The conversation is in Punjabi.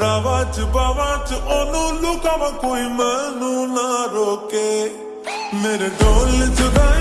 ਰਾਵਾਂ ਚ ਬਾਵਾਂ ਚ ਉਹਨੂੰ ਲੁਕਾਵਾਂ ਕੋਈ ਮੈਨੂੰ ਨਾ ਰੋਕੇ। ਮੇਰੇ ਢੋਲ ਜੁਦਾਈ